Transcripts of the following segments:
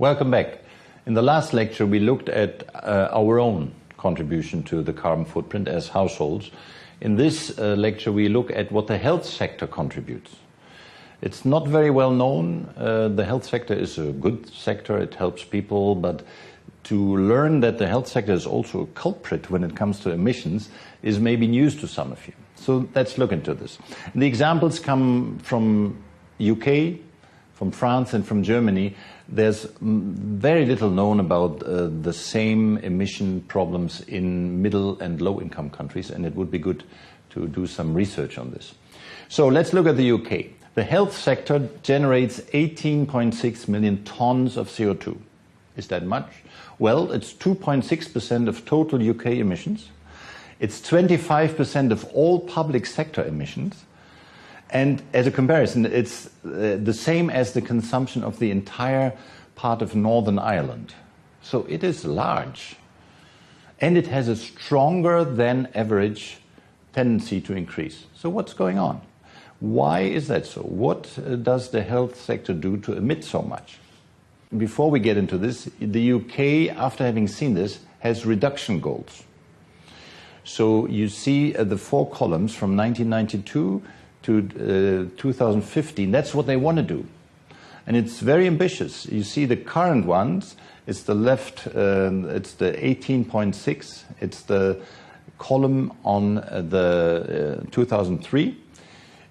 Welcome back. In the last lecture, we looked at uh, our own contribution to the carbon footprint as households. In this uh, lecture, we look at what the health sector contributes. It's not very well known. Uh, the health sector is a good sector, it helps people, but to learn that the health sector is also a culprit when it comes to emissions is maybe news to some of you. So let's look into this. The examples come from UK, from France, and from Germany. There's very little known about uh, the same emission problems in middle and low income countries, and it would be good to do some research on this. So let's look at the UK. The health sector generates 18.6 million tons of CO2. Is that much? Well, it's 2.6% of total UK emissions. It's 25% of all public sector emissions. And as a comparison, it's uh, the same as the consumption of the entire part of Northern Ireland. So it is large. And it has a stronger than average tendency to increase. So what's going on? Why is that so? What uh, does the health sector do to emit so much? Before we get into this, the UK, after having seen this, has reduction goals. So you see uh, the four columns from 1992 to uh, 2015. That's what they want to do. And it's very ambitious. You see the current ones, it's the left, um, it's the 18.6, it's the column on uh, the uh, 2003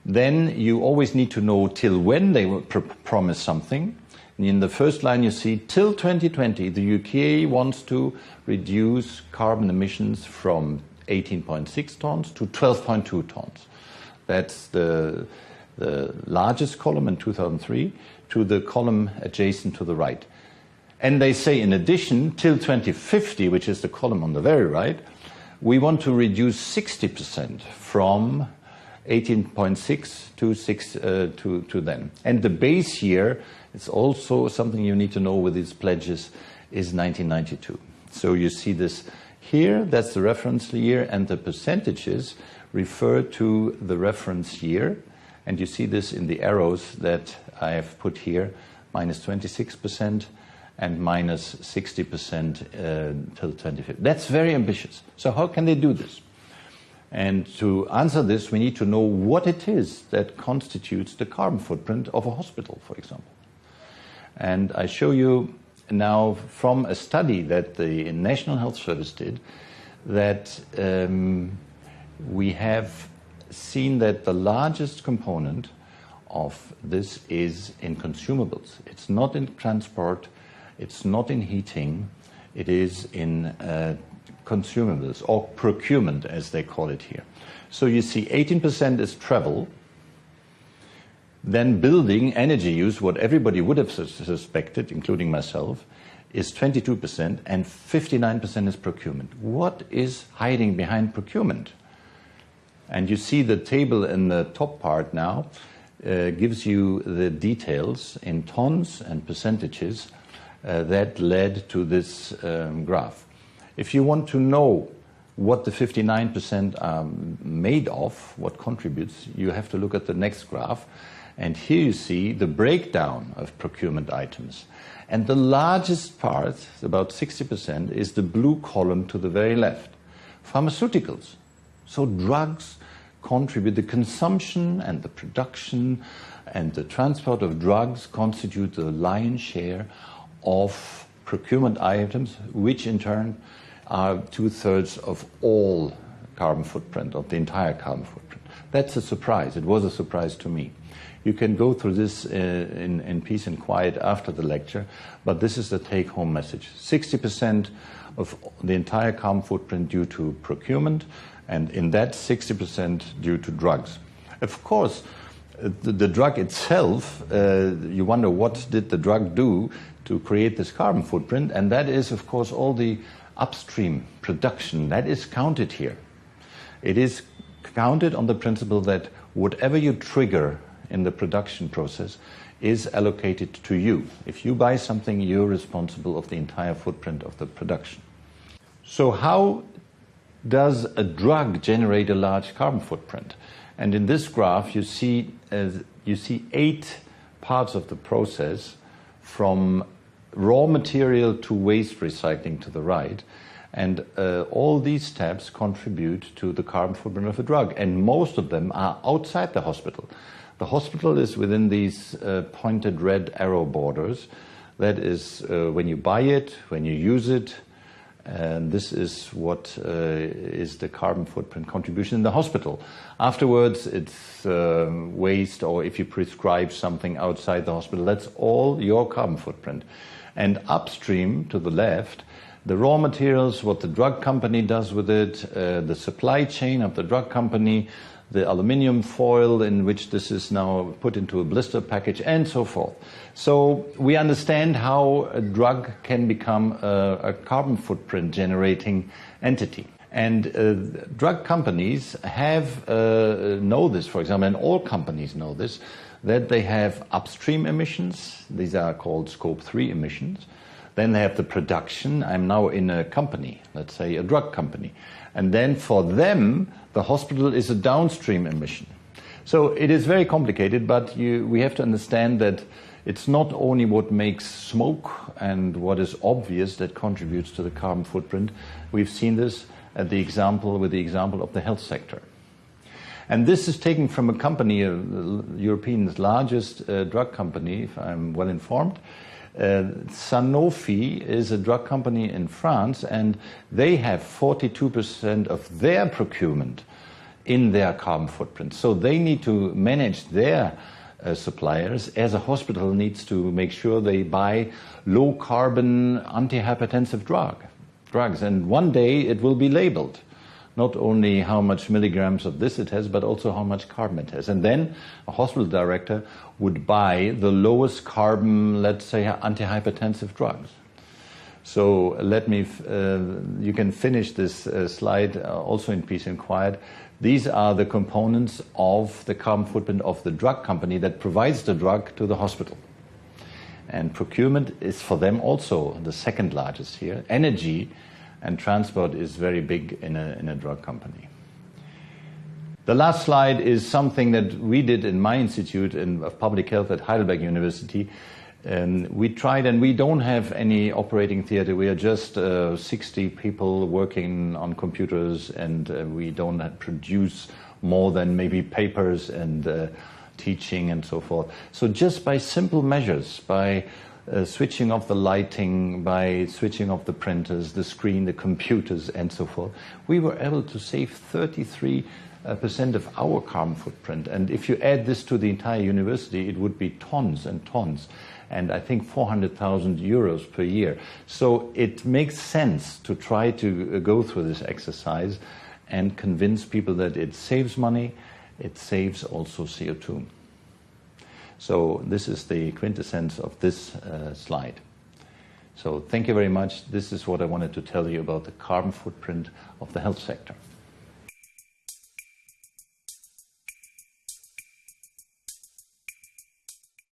then you always need to know till when they will pr promise something. In the first line, you see till 2020, the UK wants to reduce carbon emissions from 18.6 tons to 12.2 tons. That's the, the largest column in 2003 to the column adjacent to the right. And they say, in addition, till 2050, which is the column on the very right, we want to reduce 60% from 18.6 to 6 uh, to, to then. And the base year, it's also something you need to know with these pledges, is 1992. So you see this here, that's the reference year, and the percentages refer to the reference year. And you see this in the arrows that I have put here, minus 26% and minus 60% uh, till 2050. That's very ambitious. So how can they do this? And to answer this, we need to know what it is that constitutes the carbon footprint of a hospital, for example. And I show you now from a study that the National Health Service did that um, we have seen that the largest component of this is in consumables. It's not in transport, it's not in heating, it is in uh, consumables or procurement as they call it here. So you see 18% is travel, then building energy use, what everybody would have suspected, including myself, is 22% and 59% is procurement. What is hiding behind procurement? And you see the table in the top part now uh, gives you the details in tons and percentages uh, that led to this um, graph. If you want to know what the 59% are made of, what contributes, you have to look at the next graph. And here you see the breakdown of procurement items. And the largest part, about 60%, is the blue column to the very left. Pharmaceuticals. So drugs contribute, the consumption and the production and the transport of drugs constitute the lion's share of procurement items, which in turn are two-thirds of all carbon footprint, of the entire carbon footprint. That's a surprise. It was a surprise to me. You can go through this uh, in, in peace and quiet after the lecture, but this is the take-home message. 60% of the entire carbon footprint due to procurement, and in that 60% due to drugs. Of course, the, the drug itself, uh, you wonder what did the drug do to create this carbon footprint, and that is, of course, all the upstream production, that is counted here. It is counted on the principle that whatever you trigger in the production process is allocated to you. If you buy something, you're responsible of the entire footprint of the production. So how does a drug generate a large carbon footprint? And in this graph, you see, uh, you see eight parts of the process from raw material to waste recycling to the right. And uh, all these steps contribute to the carbon footprint of a drug, and most of them are outside the hospital. The hospital is within these uh, pointed red arrow borders. That is uh, when you buy it, when you use it, and this is what uh, is the carbon footprint contribution in the hospital. Afterwards, it's uh, waste, or if you prescribe something outside the hospital, that's all your carbon footprint. And upstream to the left, the raw materials, what the drug company does with it, uh, the supply chain of the drug company, the aluminium foil in which this is now put into a blister package, and so forth. So we understand how a drug can become a, a carbon footprint generating entity. And uh, drug companies have uh, know this, for example, and all companies know this, that they have upstream emissions. These are called scope 3 emissions. Then they have the production. I'm now in a company, let's say a drug company. And then for them, the hospital is a downstream emission. So it is very complicated, but you, we have to understand that it's not only what makes smoke and what is obvious that contributes to the carbon footprint. We've seen this at the example with the example of the health sector. And this is taken from a company, uh, European's largest uh, drug company, if I'm well informed. Uh, Sanofi is a drug company in France, and they have 42% of their procurement in their carbon footprint. So they need to manage their uh, suppliers, as a hospital needs to make sure they buy low carbon antihypertensive drug, drugs. And one day it will be labeled not only how much milligrams of this it has, but also how much carbon it has. And then a hospital director would buy the lowest carbon, let's say, antihypertensive drugs. So let me, uh, you can finish this uh, slide uh, also in peace and quiet. These are the components of the carbon footprint of the drug company that provides the drug to the hospital. And procurement is for them also the second largest here. Energy and transport is very big in a, in a drug company. The last slide is something that we did in my institute in, of public health at Heidelberg University. And we tried, and we don't have any operating theater. We are just uh, 60 people working on computers, and uh, we don't produce more than maybe papers and uh, teaching and so forth. So just by simple measures, by uh, switching off the lighting, by switching off the printers, the screen, the computers, and so forth, we were able to save 33 uh, percent of our carbon footprint. And if you add this to the entire university, it would be tons and tons and I think 400,000 euros per year. So it makes sense to try to uh, go through this exercise and convince people that it saves money, it saves also CO2. So this is the quintessence of this uh, slide. So thank you very much. This is what I wanted to tell you about the carbon footprint of the health sector.